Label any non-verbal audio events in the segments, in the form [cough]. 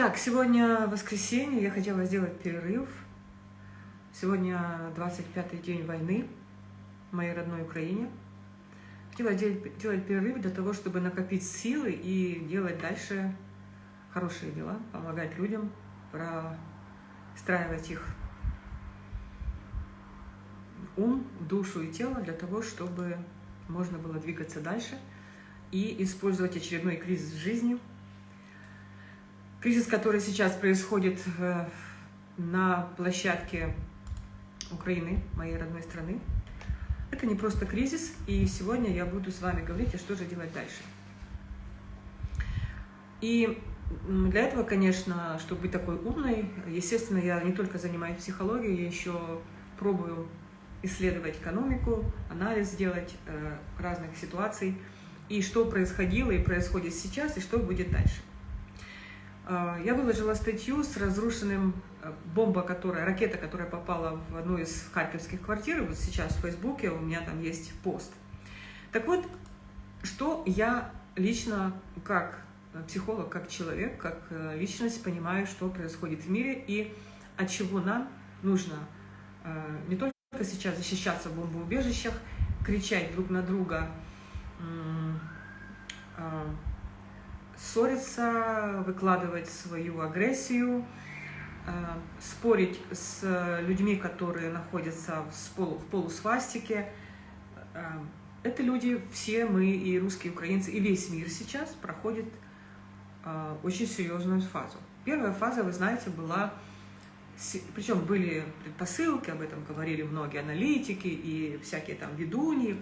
Так, сегодня воскресенье, я хотела сделать перерыв. Сегодня 25-й день войны в моей родной Украине. Хотела делать, делать перерыв для того, чтобы накопить силы и делать дальше хорошие дела, помогать людям, простраивать их ум, душу и тело для того, чтобы можно было двигаться дальше и использовать очередной кризис в жизни. Кризис, который сейчас происходит э, на площадке Украины, моей родной страны, это не просто кризис, и сегодня я буду с вами говорить, а что же делать дальше. И для этого, конечно, чтобы быть такой умной, естественно, я не только занимаюсь психологией, я еще пробую исследовать экономику, анализ делать э, разных ситуаций, и что происходило и происходит сейчас, и что будет дальше. Э, я выложила статью с разрушенным э, бомба, которая, ракета, которая попала в одну из харьковских квартир, вот сейчас в Фейсбуке у меня там есть пост. Так вот, что я лично как психолог, как человек, как э, личность понимаю, что происходит в мире и от чего нам нужно э, не только сейчас защищаться в бомбоубежищах, кричать друг на друга, э, ссориться, выкладывать свою агрессию, спорить с людьми, которые находятся в, полу, в полусвастике. Это люди, все мы, и русские, и украинцы, и весь мир сейчас проходит а, очень серьезную фазу. Первая фаза, вы знаете, была, причем были предпосылки, об этом говорили многие аналитики и всякие там ведуньи.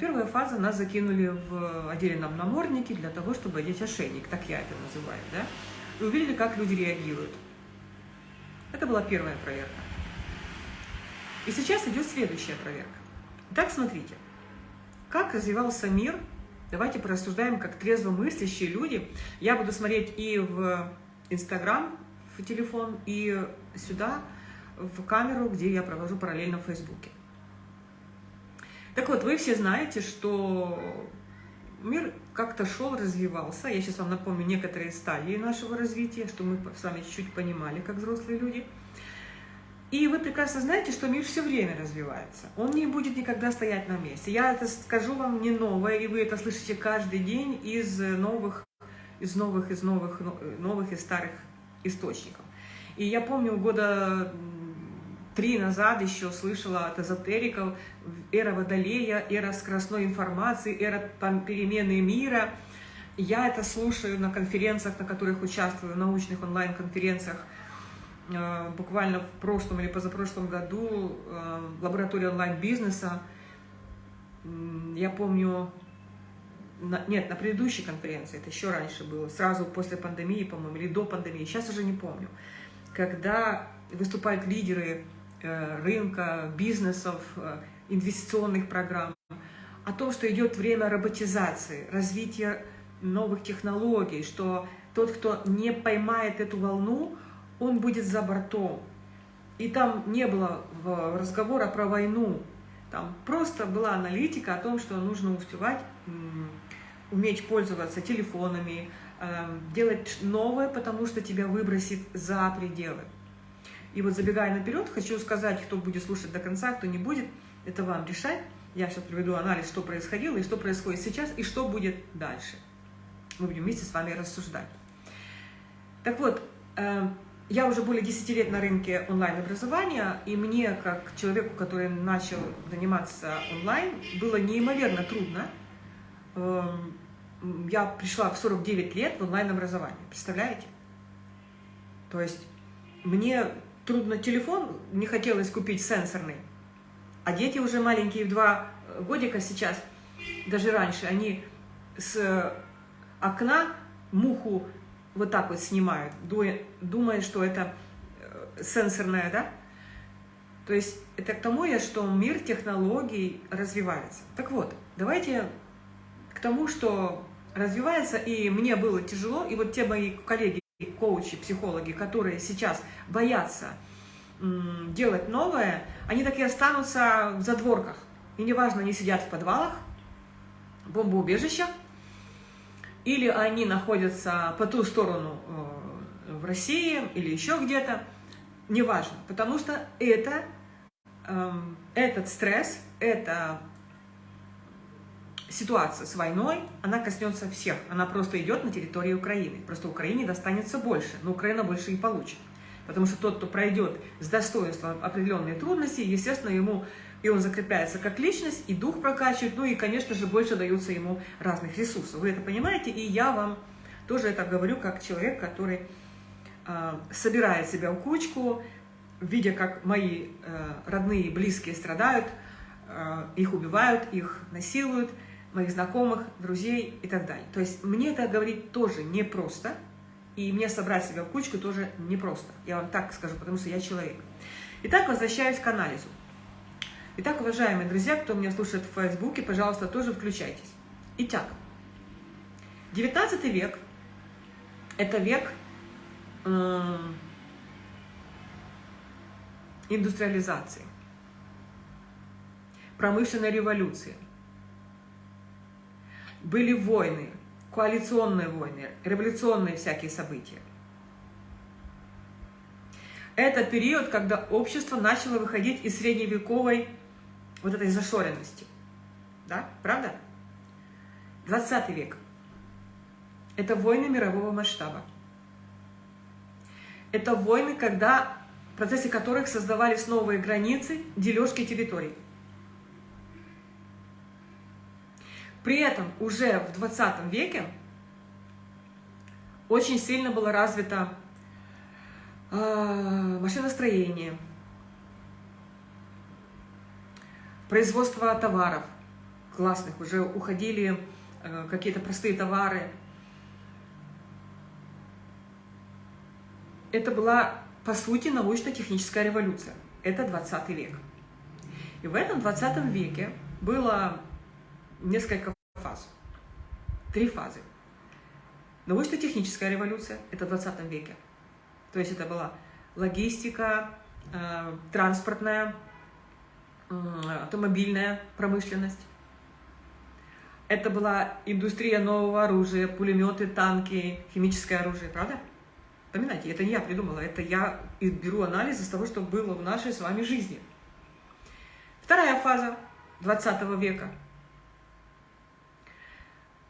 Первая фаза нас закинули в отдельном наморднике для того, чтобы одеть ошейник, так я это называю, да? И увидели, как люди реагируют. Это была первая проверка. И сейчас идет следующая проверка. Так, смотрите, как развивался мир Давайте порассуждаем как трезво мыслящие люди. Я буду смотреть и в Инстаграм, в телефон, и сюда, в камеру, где я провожу параллельно в Фейсбуке. Так вот, вы все знаете, что мир как-то шел, развивался. Я сейчас вам напомню некоторые стадии нашего развития, что мы с вами чуть-чуть понимали, как взрослые люди – и вы прекрасно знаете, что мир все время развивается. Он не будет никогда стоять на месте. Я это скажу вам не новое, и вы это слышите каждый день из новых, из новых, из новых, новых и старых источников. И я помню, года три назад еще слышала от эзотериков. Эра Водолея, эра скоростной информации, эра перемены мира. Я это слушаю на конференциях, на которых участвую, научных онлайн-конференциях – Э, буквально в прошлом или позапрошлом году э, в лаборатории онлайн-бизнеса, я помню, на, нет, на предыдущей конференции, это еще раньше было, сразу после пандемии, по-моему, или до пандемии, сейчас уже не помню, когда выступают лидеры рынка, бизнесов, инвестиционных программ, о том, что идет время роботизации, развития новых технологий, что тот, кто не поймает эту волну, он будет за бортом. И там не было разговора про войну, там просто была аналитика о том, что нужно успевать, уметь пользоваться телефонами, эм, делать новое, потому что тебя выбросит за пределы. И вот забегая наперед, хочу сказать, кто будет слушать до конца, кто не будет, это вам решать. Я сейчас приведу анализ, что происходило и что происходит сейчас, и что будет дальше. Мы будем вместе с вами рассуждать. Так вот, эм, я уже более 10 лет на рынке онлайн-образования, и мне, как человеку, который начал заниматься онлайн, было неимоверно трудно. Эм, я пришла в 49 лет в онлайн-образование, представляете? То есть мне трудно телефон, не хотелось купить сенсорный, а дети уже маленькие, в два годика сейчас, даже раньше, они с окна муху вот так вот снимают, думая, что это э, сенсорное, да? То есть это к тому я, что мир технологий развивается. Так вот, давайте к тому, что развивается, и мне было тяжело, и вот те мои коллеги, коучи, психологи, которые сейчас боятся делать новое, они так и останутся в задворках. И неважно, они сидят в подвалах, бомбоубежищах, или они находятся по ту сторону э, в России или еще где-то, неважно, потому что это, эм, этот стресс, эта ситуация с войной, она коснется всех. Она просто идет на территории Украины. Просто Украине достанется больше, но Украина больше и получит. Потому что тот, кто пройдет с достоинством определенные трудности, естественно, ему и он закрепляется как личность, и дух прокачивает, ну и, конечно же, больше даются ему разных ресурсов. Вы это понимаете, и я вам тоже это говорю как человек, который э, собирает себя в кучку, видя, как мои э, родные и близкие страдают, э, их убивают, их насилуют, моих знакомых, друзей и так далее. То есть мне это говорить тоже непросто, и мне собрать себя в кучку тоже непросто. Я вам так скажу, потому что я человек. Итак, возвращаюсь к анализу. Итак, уважаемые друзья, кто меня слушает в Фейсбуке, пожалуйста, тоже включайтесь. Итак, 19 век – это век э, индустриализации, промышленной революции. Были войны, коалиционные войны, революционные всякие события. Это период, когда общество начало выходить из средневековой вот этой зашоренности. Да? Правда? 20 век. Это войны мирового масштаба. Это войны, когда, в процессе которых создавались новые границы, дележки территорий. При этом уже в 20 веке очень сильно было развито э, машиностроение, производство товаров классных, уже уходили э, какие-то простые товары. Это была, по сути, научно-техническая революция. Это 20 век. И в этом 20 веке было несколько фаз. Три фазы. Научно-техническая революция – это в 20 веке. То есть это была логистика, э, транспортная, автомобильная промышленность. Это была индустрия нового оружия, пулеметы, танки, химическое оружие, правда? Поминайте, это не я придумала, это я беру анализ из того, что было в нашей с вами жизни. Вторая фаза 20 века –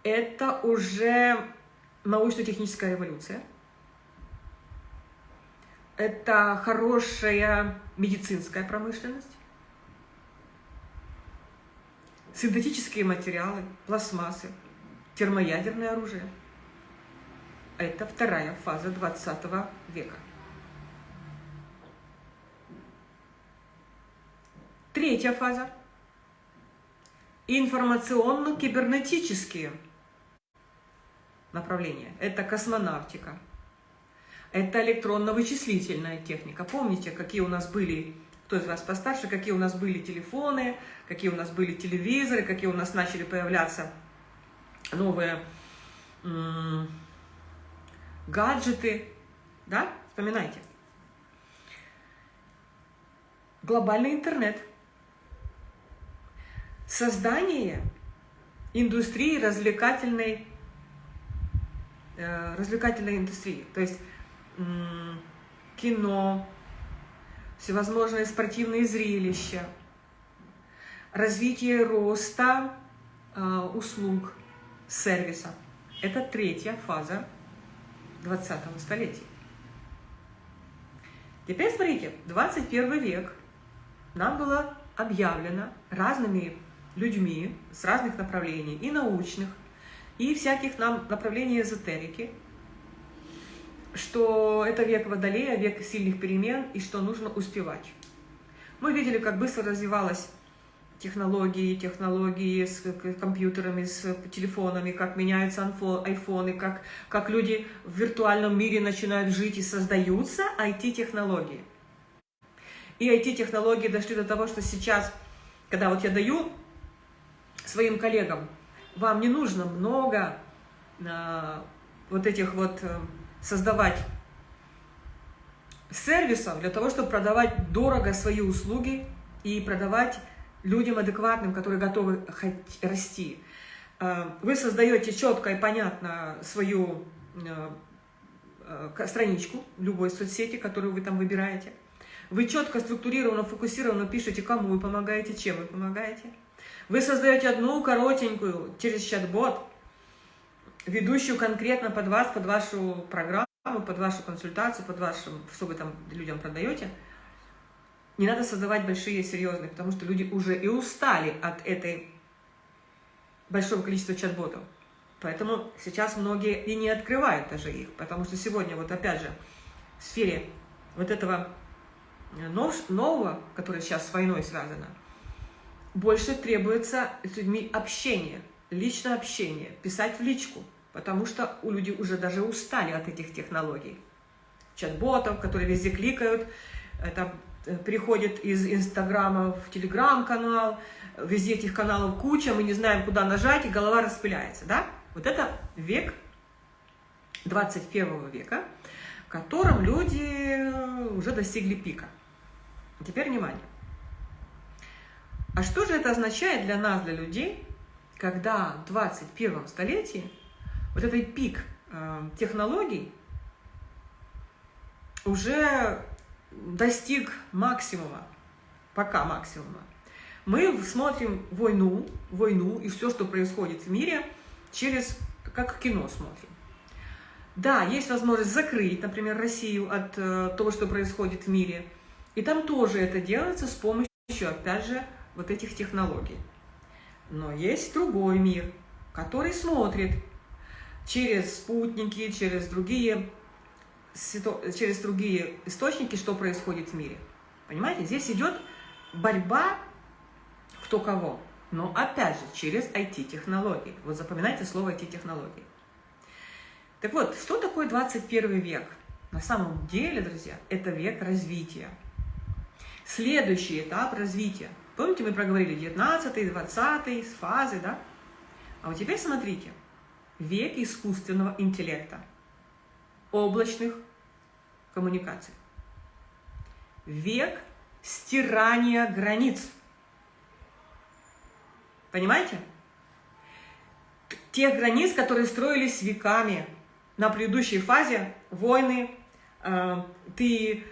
это уже научно-техническая революция. Это хорошая медицинская промышленность синтетические материалы, пластмассы, термоядерное оружие. Это вторая фаза 20 века. Третья фаза – информационно-кибернетические направления. Это космонавтика, это электронно-вычислительная техника. Помните, какие у нас были кто из вас постарше, какие у нас были телефоны, какие у нас были телевизоры, какие у нас начали появляться новые гаджеты, да, вспоминайте. Глобальный интернет. Создание индустрии развлекательной, развлекательной индустрии, то есть кино, всевозможные спортивные зрелища, развитие роста э, услуг, сервиса. Это третья фаза 20 столетия. Теперь смотрите, 21 век нам было объявлено разными людьми с разных направлений, и научных, и всяких нам направлений эзотерики – что это век Водолея, век сильных перемен, и что нужно успевать. Мы видели, как быстро развивалась технологии, технологии с компьютерами, с телефонами, как меняются айфоны, как, как люди в виртуальном мире начинают жить и создаются IT-технологии. И IT-технологии дошли до того, что сейчас, когда вот я даю своим коллегам, вам не нужно много а, вот этих вот э, создавать сервисов для того, чтобы продавать дорого свои услуги и продавать людям адекватным, которые готовы расти. Э, вы создаете четко и понятно свою э, э, страничку любой соцсети, которую вы там выбираете. Вы четко, структурированно, фокусированно пишете, кому вы помогаете, чем вы помогаете. Вы создаете одну коротенькую через чат-бот, ведущую конкретно под вас, под вашу программу, под вашу консультацию, под вашу, что вы там людям продаете. Не надо создавать большие, серьезные, потому что люди уже и устали от этой большого количества чат-ботов. Поэтому сейчас многие и не открывают даже их, потому что сегодня, вот опять же, в сфере вот этого э, нового, которое сейчас с войной связано, больше требуется с людьми общение, личное общение, писать в личку, потому что у людей уже даже устали от этих технологий. Чат-ботов, которые везде кликают, это э, переходит из Инстаграма в Телеграм-канал, везде этих каналов куча, мы не знаем, куда нажать, и голова распыляется, да? Вот это век 21 века, в котором люди уже достигли пика. Теперь внимание. А что же это означает для нас, для людей, когда в 21 столетии вот этот пик э, технологий уже достиг максимума, пока максимума. Мы смотрим войну, войну и все, что происходит в мире, через, как кино смотрим. Да, есть возможность закрыть, например, Россию от э, того, что происходит в мире. И там тоже это делается с помощью, опять же, вот этих технологий. Но есть другой мир, который смотрит через спутники, через другие, через другие источники, что происходит в мире. Понимаете, здесь идет борьба кто кого. Но опять же, через IT-технологии. Вот запоминайте слово IT-технологии. Так вот, что такое 21 век? На самом деле, друзья, это век развития. Следующий этап развития – Помните, мы проговорили 19 20 с фазы, да? А вот теперь смотрите. Век искусственного интеллекта, облачных коммуникаций. Век стирания границ. Понимаете? Тех границ, которые строились веками. На предыдущей фазе войны, э, ты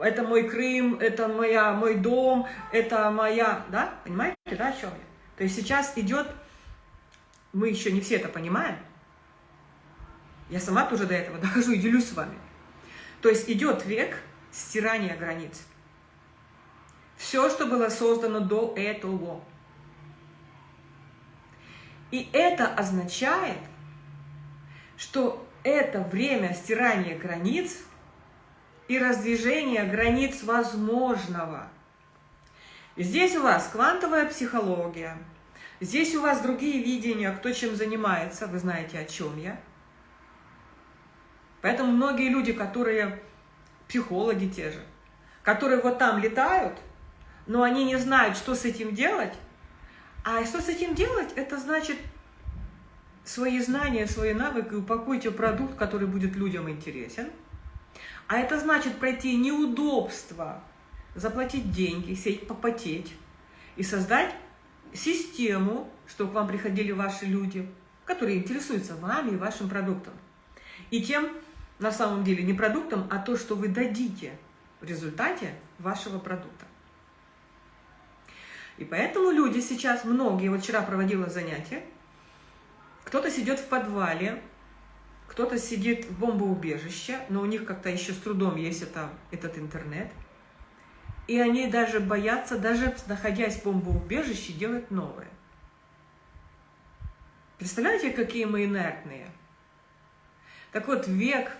это мой Крым, это моя, мой дом, это моя, да, понимаете, да, о чем я? То есть сейчас идет, мы еще не все это понимаем, я сама тоже до этого [laughs] дохожу и делюсь с вами. То есть идет век стирания границ. Все, что было создано до этого. И это означает, что это время стирания границ – и раздвижение границ возможного. Здесь у вас квантовая психология, здесь у вас другие видения, кто чем занимается, вы знаете, о чем я. Поэтому многие люди, которые психологи те же, которые вот там летают, но они не знают, что с этим делать. А что с этим делать, это значит свои знания, свои навыки упакуйте продукт, который будет людям интересен – а это значит пройти неудобства, заплатить деньги, сеть попотеть и создать систему, чтобы к вам приходили ваши люди, которые интересуются вами и вашим продуктом. И тем, на самом деле, не продуктом, а то, что вы дадите в результате вашего продукта. И поэтому люди сейчас, многие, вот вчера проводила занятия, кто-то сидит в подвале, кто-то сидит в бомбоубежище, но у них как-то еще с трудом есть это, этот интернет. И они даже боятся, даже находясь в бомбоубежище, делать новое. Представляете, какие мы инертные? Так вот, век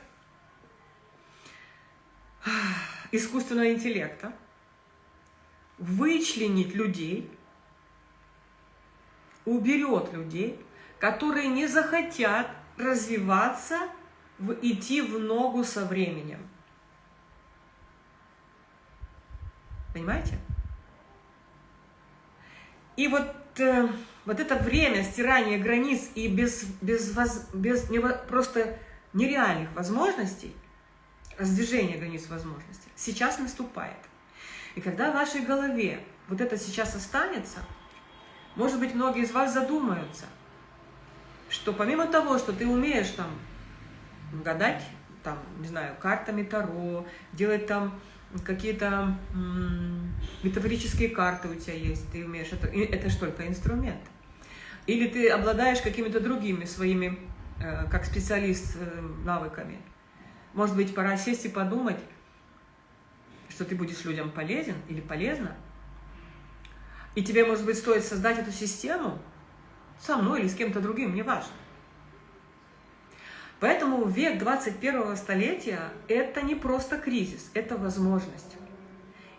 искусственного интеллекта вычленить людей, уберет людей, которые не захотят развиваться, в, идти в ногу со временем. Понимаете? И вот, э, вот это время стирания границ и без, без, воз, без не, просто нереальных возможностей, раздвижения границ возможностей, сейчас наступает. И когда в вашей голове вот это сейчас останется, может быть, многие из вас задумаются – что помимо того, что ты умеешь там гадать, там, не знаю, картами Таро, делать там какие-то метафорические карты у тебя есть, ты умеешь, это, это же только инструмент. Или ты обладаешь какими-то другими своими, э, как специалист, э, навыками. Может быть, пора сесть и подумать, что ты будешь людям полезен или полезна, и тебе, может быть, стоит создать эту систему со мной или с кем-то другим, неважно. Поэтому век 21 столетия – это не просто кризис, это возможность.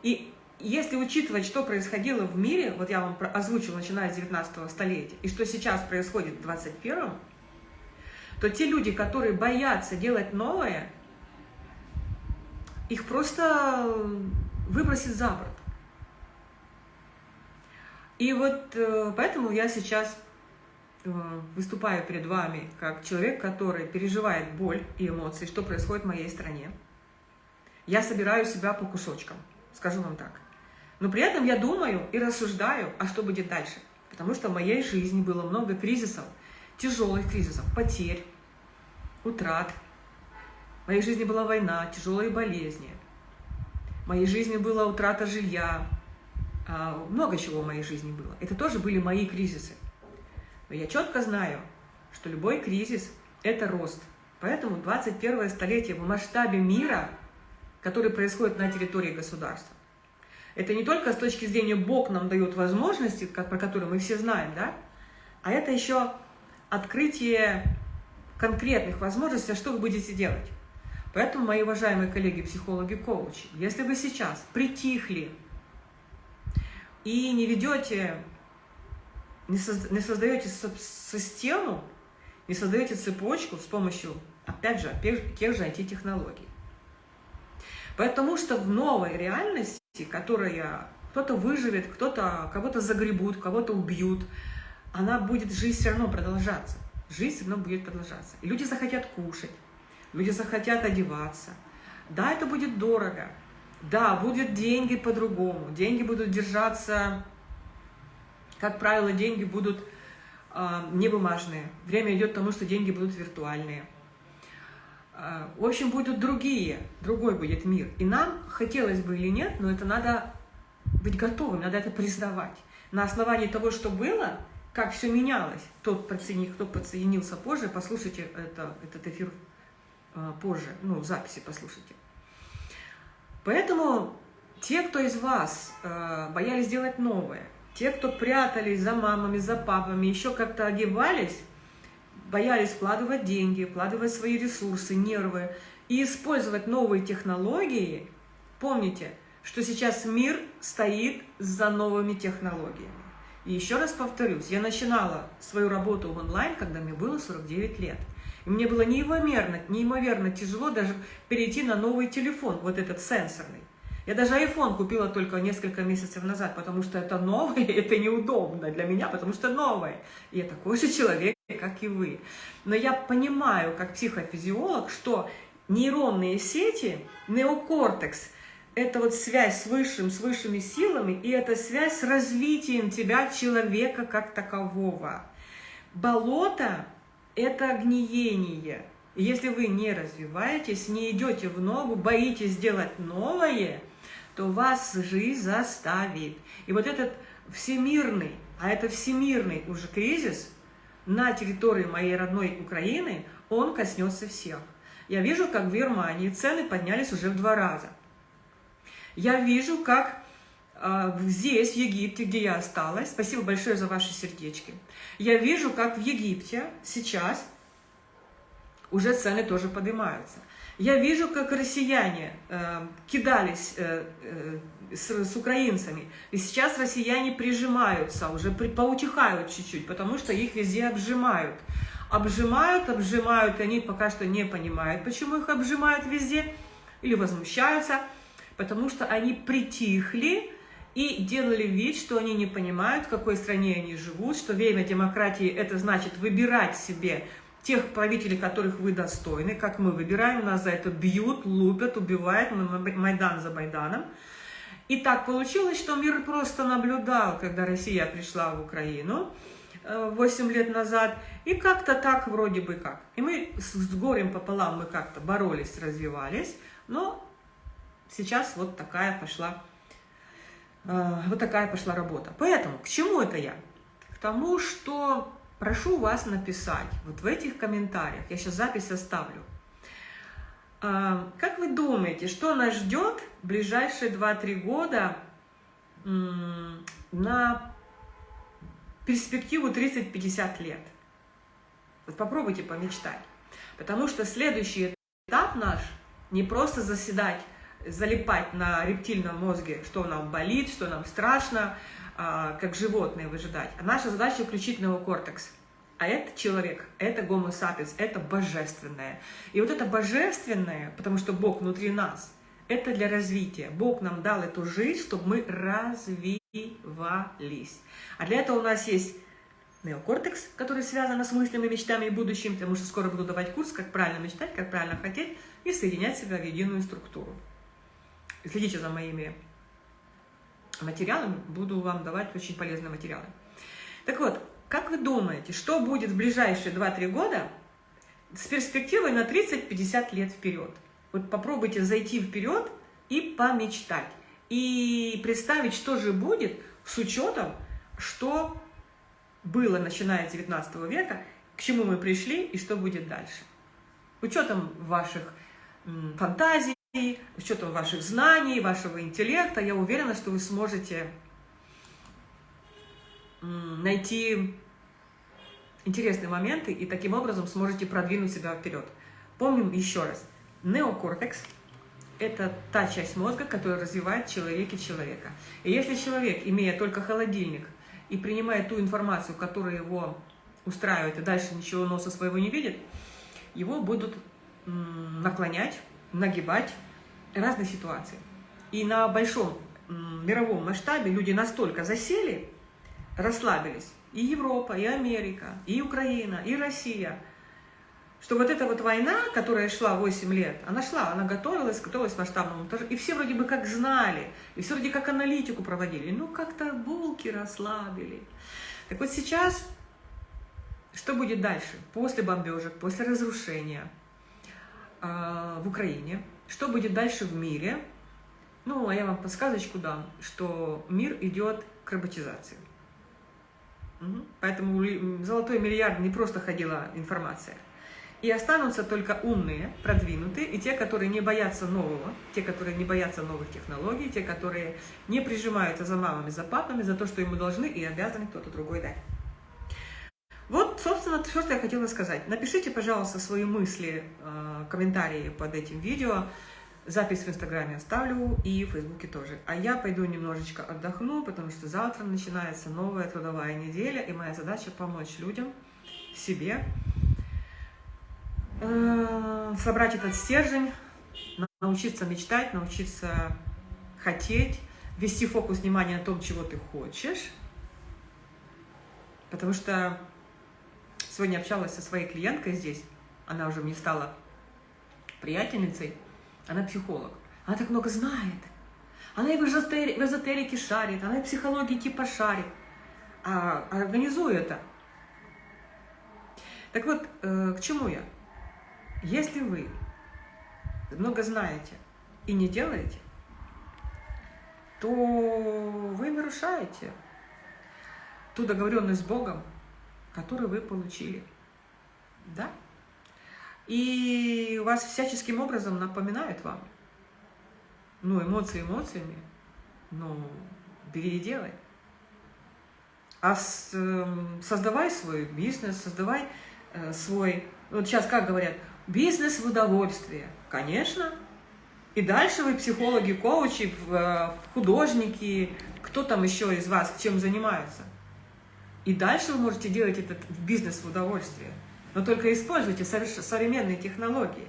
И если учитывать, что происходило в мире, вот я вам озвучила, начиная с 19 столетия, и что сейчас происходит в 21 то те люди, которые боятся делать новое, их просто выбросит за борт. И вот э, поэтому я сейчас выступаю перед вами как человек, который переживает боль и эмоции, что происходит в моей стране. Я собираю себя по кусочкам, скажу вам так. Но при этом я думаю и рассуждаю, а что будет дальше. Потому что в моей жизни было много кризисов, тяжелых кризисов, потерь, утрат. В моей жизни была война, тяжелые болезни. В моей жизни была утрата жилья, а, много чего в моей жизни было. Это тоже были мои кризисы. Я четко знаю, что любой кризис – это рост. Поэтому 21 столетие в масштабе мира, который происходит на территории государства, это не только с точки зрения Бог нам дает возможности, как, про которые мы все знаем, да, а это еще открытие конкретных возможностей, а что вы будете делать. Поэтому, мои уважаемые коллеги, психологи, коучи, если вы сейчас притихли, и не ведете, не, созда, не создаете систему, не создаете цепочку с помощью, опять же, тех же IT-технологий. Потому что в новой реальности, которая кто-то выживет, кто-то кого-то загребут, кого-то убьют, она будет, жизнь все равно продолжаться. Жизнь все равно будет продолжаться. И люди захотят кушать, люди захотят одеваться. Да, это будет дорого, да, будут деньги по-другому. Деньги будут держаться, как правило, деньги будут э, не бумажные. Время идет к тому, что деньги будут виртуальные. Э, в общем, будут другие, другой будет мир. И нам, хотелось бы или нет, но это надо быть готовым, надо это признавать. На основании того, что было, как все менялось, тот, кто подсоединился позже, послушайте это, этот эфир э, позже, ну, в записи послушайте. Поэтому те, кто из вас э, боялись делать новое, те, кто прятались за мамами, за папами, еще как-то одевались, боялись вкладывать деньги, вкладывать свои ресурсы, нервы и использовать новые технологии, помните, что сейчас мир стоит за новыми технологиями. И еще раз повторюсь, я начинала свою работу в онлайн, когда мне было 49 лет. И мне было неимоверно, неимоверно тяжело даже перейти на новый телефон, вот этот сенсорный. Я даже iPhone купила только несколько месяцев назад, потому что это новое, [laughs] это неудобно для меня, потому что новое. Я такой же человек, как и вы. Но я понимаю, как психофизиолог, что нейронные сети, неокортекс, это вот связь с высшим, с высшими силами, и это связь с развитием тебя, человека, как такового. Болото это гниение. Если вы не развиваетесь, не идете в ногу, боитесь сделать новое, то вас жизнь заставит. И вот этот всемирный, а это всемирный уже кризис на территории моей родной Украины, он коснется всех. Я вижу, как в Германии цены поднялись уже в два раза. Я вижу, как э, здесь, в Египте, где я осталась, спасибо большое за ваши сердечки, я вижу, как в Египте сейчас уже цены тоже поднимаются. Я вижу, как россияне э, кидались э, э, с, с украинцами, и сейчас россияне прижимаются, уже при, поутихают чуть-чуть, потому что их везде обжимают. Обжимают, обжимают, и они пока что не понимают, почему их обжимают везде, или возмущаются, потому что они притихли, и делали вид, что они не понимают, в какой стране они живут, что время демократии – это значит выбирать себе тех правителей, которых вы достойны, как мы выбираем, нас за это бьют, лупят, убивают, Майдан за Майданом. И так получилось, что мир просто наблюдал, когда Россия пришла в Украину, 8 лет назад, и как-то так вроде бы как. И мы с, с горем пополам мы как-то боролись, развивались, но сейчас вот такая пошла, э, вот такая пошла работа. Поэтому, к чему это я? К тому, что прошу вас написать вот в этих комментариях, я сейчас запись оставлю, э, как вы думаете, что нас ждет в ближайшие 2-3 года на перспективу 30-50 лет. Вот попробуйте помечтать. Потому что следующий этап наш не просто заседать, залипать на рептильном мозге, что нам болит, что нам страшно, а, как животные выжидать. А наша задача включить неокортекс. А это человек, это гомо sapiens, это божественное. И вот это божественное, потому что Бог внутри нас, это для развития. Бог нам дал эту жизнь, чтобы мы развивались. А для этого у нас есть неокортекс, который связан с мыслями, мечтами и будущим, потому что скоро буду давать курс, как правильно мечтать, как правильно хотеть и соединять себя в единую структуру. Следите за моими материалами, буду вам давать очень полезные материалы. Так вот, как вы думаете, что будет в ближайшие 2-3 года с перспективой на 30-50 лет вперед? Вот попробуйте зайти вперед и помечтать. И представить, что же будет с учетом, что было начиная с 19 века, к чему мы пришли и что будет дальше. Учетом ваших фантазий, учетом ваших знаний, вашего интеллекта, я уверена, что вы сможете найти интересные моменты и таким образом сможете продвинуть себя вперед. Помним еще раз, Неокортекс – это та часть мозга, которая развивает человеке человека. И если человек, имея только холодильник, и принимая ту информацию, которая его устраивает, и дальше ничего носа своего не видит, его будут наклонять, нагибать разные ситуации. И на большом мировом масштабе люди настолько засели, расслабились, и Европа, и Америка, и Украина, и Россия – что вот эта вот война, которая шла 8 лет, она шла, она готовилась, готовилась к масштабному и все вроде бы как знали, и все вроде как аналитику проводили, ну как-то булки расслабили. Так вот сейчас, что будет дальше, после бомбежек, после разрушения в Украине, что будет дальше в мире, ну, а я вам подсказочку дам, что мир идет к роботизации. Поэтому золотой миллиард не просто ходила информация – и останутся только умные, продвинутые, и те, которые не боятся нового, те, которые не боятся новых технологий, те, которые не прижимаются за мамами, за папами, за то, что ему должны и обязаны кто-то другой дать. Вот, собственно, все, что я хотела сказать. Напишите, пожалуйста, свои мысли, э, комментарии под этим видео. Запись в Инстаграме оставлю и в Фейсбуке тоже. А я пойду немножечко отдохну, потому что завтра начинается новая трудовая неделя, и моя задача помочь людям, себе, Э, собрать этот стержень, научиться мечтать, научиться хотеть, вести фокус внимания на том, чего ты хочешь. Потому что сегодня общалась со своей клиенткой здесь, она уже мне стала приятельницей, она психолог. Она так много знает. Она и в эзотерике, шарит, она и в психологии типа шарит. А организую это. Так вот, э, к чему я? Если вы много знаете и не делаете, то вы нарушаете ту договоренность с Богом, которую вы получили. Да? И вас всяческим образом напоминают вам. Ну, эмоции эмоциями, ну, бери и делай. А с, э, создавай свой бизнес, создавай э, свой... Вот сейчас как говорят – Бизнес в удовольствие, конечно. И дальше вы психологи, коучи, э, художники, кто там еще из вас чем занимается. И дальше вы можете делать этот бизнес в удовольствие. Но только используйте современные технологии.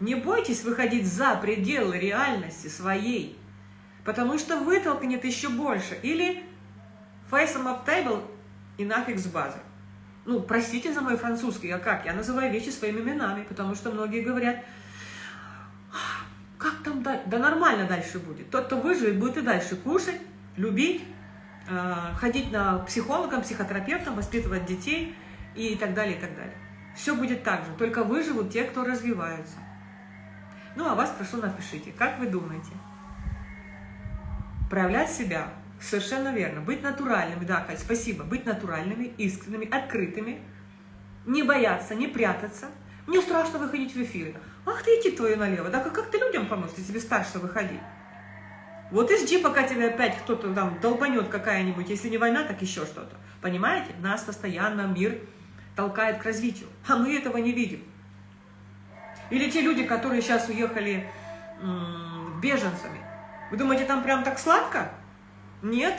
Не бойтесь выходить за пределы реальности своей, потому что вытолкнет еще больше. Или them up table и нафиг с базы ну, простите за мой французский, а как? Я называю вещи своими именами, потому что многие говорят, как там дальше? Да нормально дальше будет. Тот, кто выживет, будет и дальше кушать, любить, ходить на психологам, психотерапевтам, воспитывать детей и так далее, и так далее. Все будет так же, только выживут те, кто развиваются. Ну, а вас прошу напишите, как вы думаете? Проявлять себя, совершенно верно, быть натуральными, да, Кать, спасибо, быть натуральными, искренними, открытыми, не бояться, не прятаться. Мне страшно выходить в эфиры. Ах ты, идти твою налево, да как, как ты людям поможешь, если тебе страшно выходить? Вот и жди, пока тебе опять кто-то там долбанет какая-нибудь, если не война, так еще что-то. Понимаете? Нас постоянно мир толкает к развитию, а мы этого не видим. Или те люди, которые сейчас уехали беженцами. Вы думаете, там прям так сладко? Нет,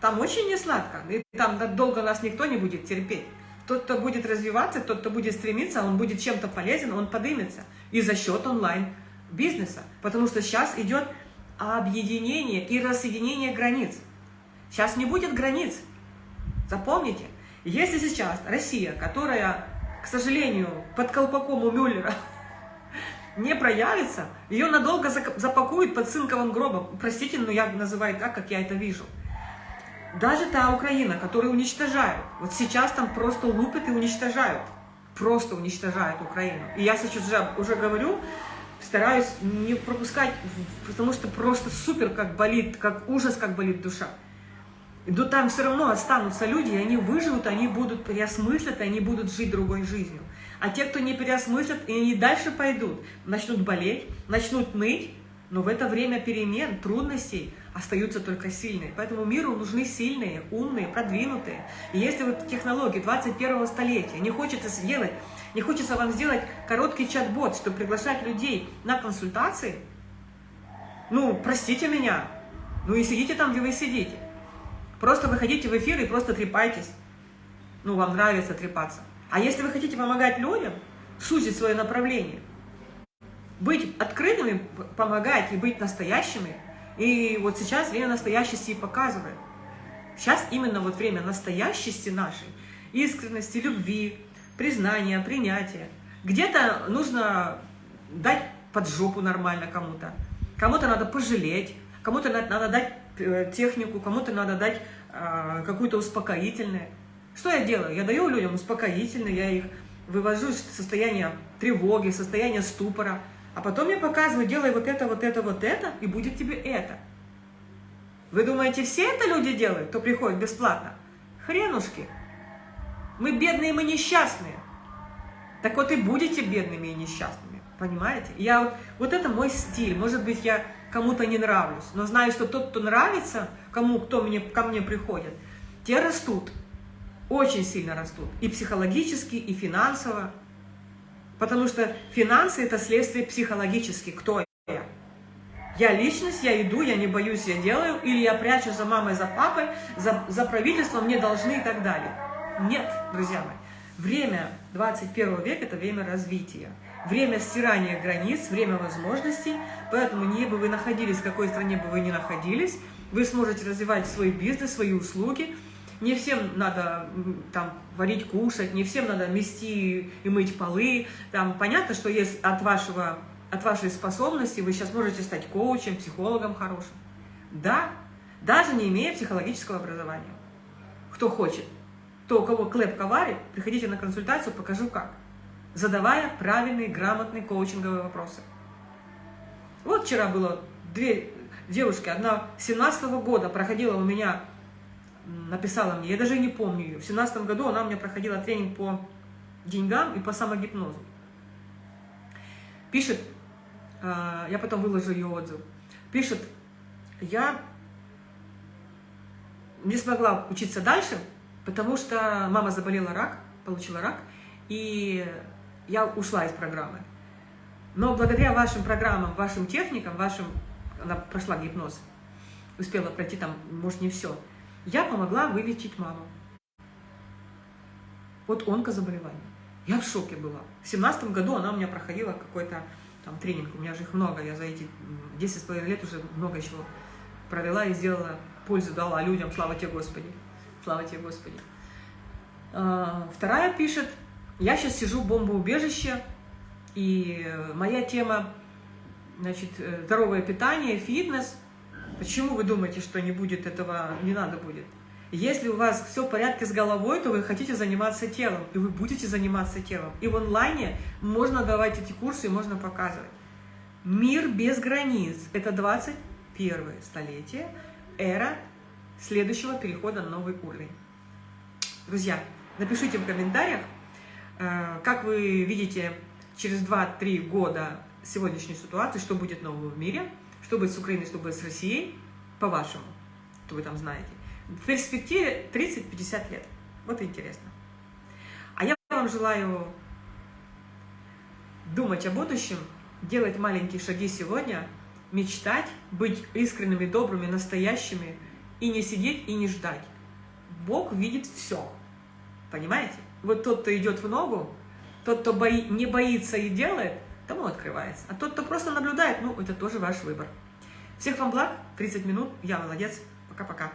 там очень не сладко. И там долго нас никто не будет терпеть. Тот, кто будет развиваться, тот, кто будет стремиться, он будет чем-то полезен, он подымется. И за счет онлайн-бизнеса. Потому что сейчас идет объединение и рассоединение границ. Сейчас не будет границ. Запомните, если сейчас Россия, которая, к сожалению, под колпаком у Мюллера [laughs] не проявится, ее надолго запакуют под цинковым гробом. Простите, но я называю так, как я это вижу. Даже та Украина, которую уничтожают, вот сейчас там просто лупят и уничтожают. Просто уничтожают Украину. И я сейчас уже, уже говорю, стараюсь не пропускать, потому что просто супер как болит, как ужас, как болит душа. Но там все равно останутся люди, и они выживут, они будут переосмыслят, они будут жить другой жизнью. А те, кто не переосмыслят, и они дальше пойдут, начнут болеть, начнут ныть, но в это время перемен, трудностей остаются только сильные. Поэтому миру нужны сильные, умные, продвинутые. И если вот технологии 21 столетия не хочется сделать не хочется вам сделать короткий чат-бот, чтобы приглашать людей на консультации. Ну, простите меня. Ну и сидите там, где вы сидите. Просто выходите в эфир и просто трепайтесь. Ну, вам нравится трепаться. А если вы хотите помогать людям, сузить свое направление, быть открытыми, помогать и быть настоящими, и вот сейчас время настоящести и показывает. Сейчас именно вот время настоящести нашей, искренности, любви, признание, принятие. Где-то нужно дать под жопу нормально кому-то, кому-то надо пожалеть, кому-то надо дать э, технику, кому-то надо дать э, какую-то успокоительное. Что я делаю? Я даю людям успокоительное, я их вывожу из состояния тревоги, состояния ступора, а потом я показываю, делай вот это, вот это, вот это, и будет тебе это. Вы думаете, все это люди делают, кто приходит бесплатно? Хренушки. Мы бедные, мы несчастные. Так вот и будете бедными и несчастными. Понимаете? Я вот, вот это мой стиль. Может быть, я кому-то не нравлюсь, но знаю, что тот, кто нравится, кому, кто мне, ко мне приходит, те растут. Очень сильно растут. И психологически, и финансово. Потому что финансы – это следствие психологически. Кто я? Я личность, я иду, я не боюсь, я делаю. Или я прячу за мамой, за папой, за, за правительством, мне должны и так далее. Нет, друзья мои. Время 21 века – это время развития. Время стирания границ, время возможностей. Поэтому не бы вы находились, в какой стране бы вы ни находились, вы сможете развивать свой бизнес, свои услуги. Не всем надо там варить, кушать, не всем надо мести и мыть полы. Там понятно, что есть от, вашего, от вашей способности вы сейчас можете стать коучем, психологом хорошим. Да, даже не имея психологического образования. Кто хочет то, у кого клеп коварит, приходите на консультацию, покажу как. Задавая правильные, грамотные коучинговые вопросы. Вот вчера было две девушки, одна 17 -го года проходила у меня, написала мне, я даже не помню ее, в 17 году она у меня проходила тренинг по деньгам и по самогипнозу. Пишет, а, я потом выложу ее отзыв, пишет, я не смогла учиться дальше, Потому что мама заболела рак, получила рак, и я ушла из программы. Но благодаря вашим программам, вашим техникам, вашим, она прошла гипноз, успела пройти там, может, не все, я помогла вылечить маму. Вот онкозаболевание. Я в шоке была. В семнадцатом году она у меня проходила какой-то там тренинг, у меня же их много, я за эти 10,5 лет уже много чего провела и сделала, пользу дала людям, слава тебе Господи. Слава тебе, Господи. А, вторая пишет, я сейчас сижу в бомбоубежище, и моя тема, значит, здоровое питание, фитнес. Почему вы думаете, что не будет этого, не надо будет? Если у вас все в порядке с головой, то вы хотите заниматься телом, и вы будете заниматься телом. И в онлайне можно давать эти курсы, можно показывать. Мир без границ – это 21 столетие, эра следующего перехода на новый уровень. Друзья, напишите в комментариях, э, как вы видите через 2-3 года сегодняшней ситуации, что будет нового в мире, что будет с Украиной, что будет с Россией, по-вашему, что вы там знаете. В перспективе 30-50 лет. Вот интересно. А я вам желаю думать о будущем, делать маленькие шаги сегодня, мечтать, быть искренними, добрыми, настоящими и не сидеть и не ждать. Бог видит все. Понимаете? Вот тот, кто идет в ногу, тот, кто бои, не боится и делает, тому открывается. А тот, кто просто наблюдает, ну, это тоже ваш выбор. Всех вам благ, 30 минут, я молодец, пока-пока.